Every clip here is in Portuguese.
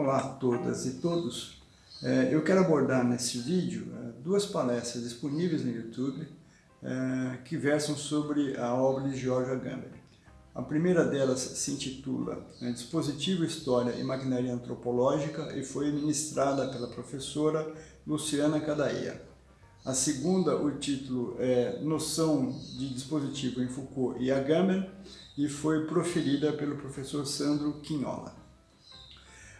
Olá a todas e todos. É, eu quero abordar nesse vídeo é, duas palestras disponíveis no YouTube é, que versam sobre a obra de George Agamben. A primeira delas se intitula Dispositivo, História e Maquinaria Antropológica e foi ministrada pela professora Luciana Cadaia. A segunda, o título é Noção de Dispositivo em Foucault e Agamben e foi proferida pelo professor Sandro Quinhola.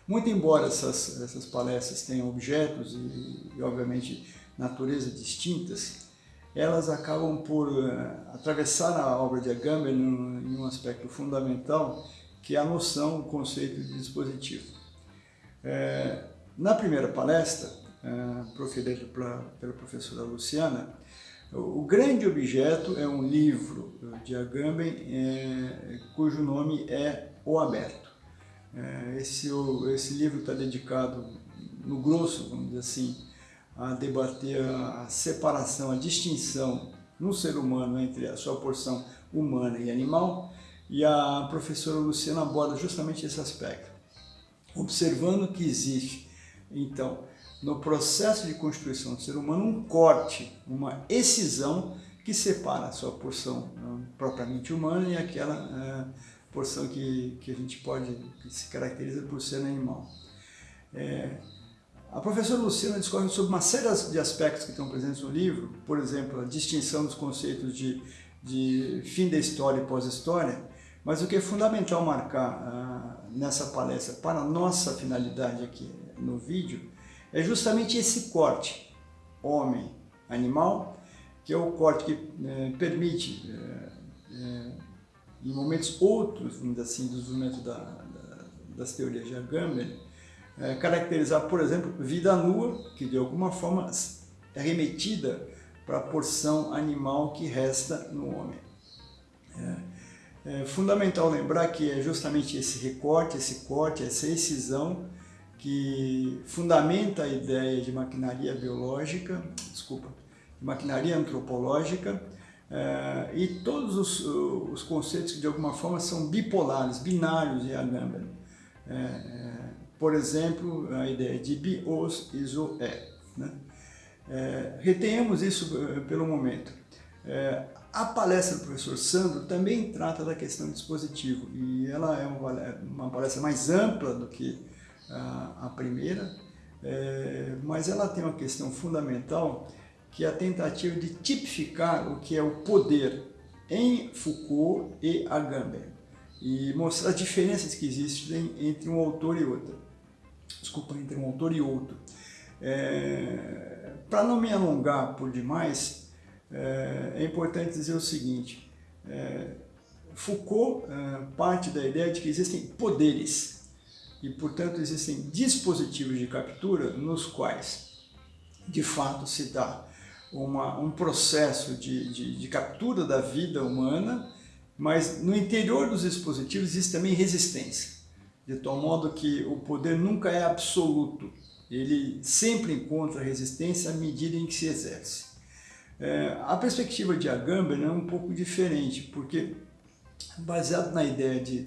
Muito embora essas, essas palestras tenham objetos e, e, obviamente, natureza distintas, elas acabam por uh, atravessar a obra de Agamben em um aspecto fundamental, que é a noção, o conceito de dispositivo. É, na primeira palestra, uh, proferida pela, pela professora Luciana, o grande objeto é um livro de Agamben, é, cujo nome é O Aberto. É, esse, esse livro está dedicado, no grosso, vamos dizer assim, a debater a separação, a distinção no ser humano entre a sua porção humana e animal, e a professora Luciana aborda justamente esse aspecto, observando que existe, então, no processo de constituição do ser humano, um corte, uma excisão que separa a sua porção propriamente humana e aquela é, porção que, que a gente pode, que se caracteriza por ser animal. É, a professora Luciana discorre sobre uma série de aspectos que estão presentes no livro, por exemplo, a distinção dos conceitos de, de fim da história e pós-história, mas o que é fundamental marcar ah, nessa palestra para a nossa finalidade aqui no vídeo é justamente esse corte homem-animal, que é o corte que eh, permite eh, eh, em momentos outros, assim, do desenvolvimento da, da, das teorias de Agamben, é, caracterizar, por exemplo, vida nua, que de alguma forma é remetida para a porção animal que resta no homem. É, é fundamental lembrar que é justamente esse recorte, esse corte, essa excisão que fundamenta a ideia de maquinaria biológica, desculpa, de maquinaria antropológica, é, e todos os, os, conceitos que de alguma forma são bipolares, binários em Agamben. É, é, por exemplo, a ideia de bios iso é. Né? É, retenhamos isso eh, pelo momento. É, a palestra do professor Sandro também trata da questão do dispositivo e ela é uma, uma palestra mais ampla do que a, a primeira, é, mas ela tem uma questão fundamental que é a tentativa de tipificar o que é o poder em Foucault e Agamben e mostrar as diferenças que existem entre um autor e outro. Desculpa, entre um autor e outro. É, Para não me alongar por demais, é, é importante dizer o seguinte, é, Foucault é, parte da ideia de que existem poderes e, portanto, existem dispositivos de captura nos quais, de fato, se dá uma, um processo de, de, de captura da vida humana, mas no interior dos dispositivos existe também resistência, de tal modo que o poder nunca é absoluto, ele sempre encontra resistência à medida em que se exerce. É, a perspectiva de Agamben é um pouco diferente, porque baseado na ideia de,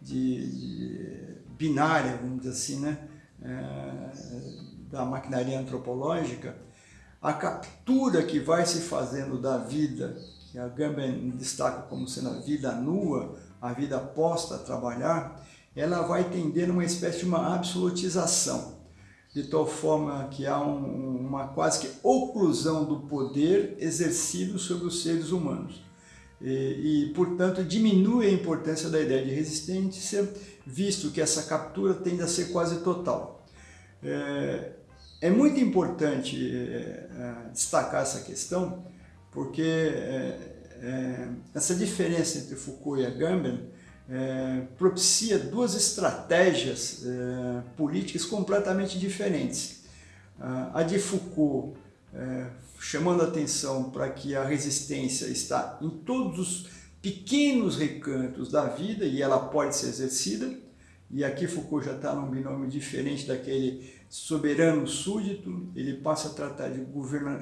de, de binária, vamos dizer assim, né, é, da maquinaria antropológica, a captura que vai se fazendo da vida, que a Gamben destaca como sendo a vida nua, a vida posta a trabalhar, ela vai tender uma espécie de uma absolutização, de tal forma que há um, uma quase que oclusão do poder exercido sobre os seres humanos. E, e, portanto, diminui a importância da ideia de resistência, visto que essa captura tende a ser quase total. É, é muito importante é, destacar essa questão, porque é, essa diferença entre Foucault e Agamben propicia duas estratégias políticas completamente diferentes. A de Foucault, chamando atenção para que a resistência está em todos os pequenos recantos da vida e ela pode ser exercida, e aqui Foucault já está num binômio diferente daquele soberano súdito, ele passa a tratar de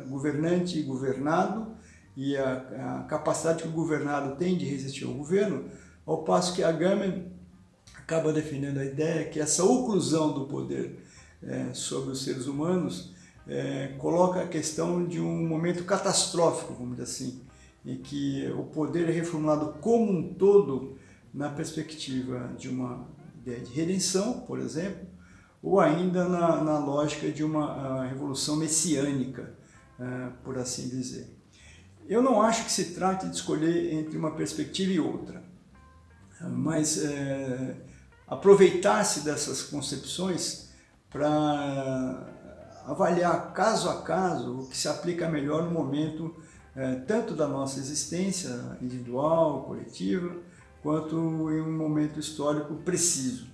governante e governado, e a, a, capacidade que o governado tem de resistir ao governo, ao passo que Agamben acaba defendendo a ideia que essa oclusão do poder é, sobre os seres humanos é, coloca a questão de um momento catastrófico, vamos dizer assim, em que o poder é reformulado como um todo na perspectiva de uma ideia de redenção, por exemplo, ou ainda na, na lógica de uma revolução messiânica, uh, por assim dizer. Eu não acho que se trate de escolher entre uma perspectiva e outra, mas é, aproveitar-se dessas concepções para avaliar caso a caso o que se aplica melhor no momento é, tanto da nossa existência individual, coletiva, quanto em um momento histórico preciso.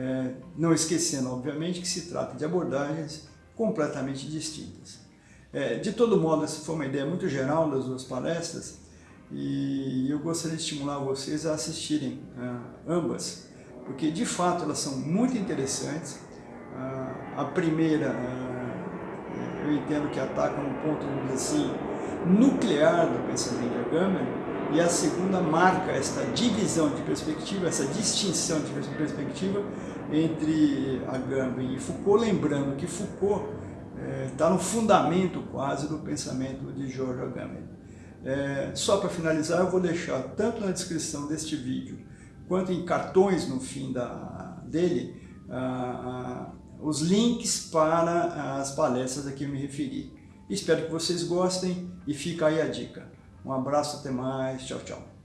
É, não esquecendo, obviamente, que se trata de abordagens completamente distintas. É, de todo modo, essa foi uma ideia muito geral das duas palestras e eu gostaria de estimular vocês a assistirem é, ambas, porque de fato elas são muito interessantes. a primeira, é, eu entendo que ataca um ponto, assim, nuclear do pensamento de Agamben, e a segunda marca esta divisão de perspectiva, essa distinção de perspectiva entre Agamben e Foucault, lembrando que Foucault está é, no fundamento quase do pensamento de George Agamben. É, só para finalizar, eu vou deixar tanto na descrição deste vídeo, quanto em cartões no fim da, dele, os links para as palestras a que eu me referi. Espero que vocês gostem e fica aí a dica. Um abraço, até mais, tchau, tchau.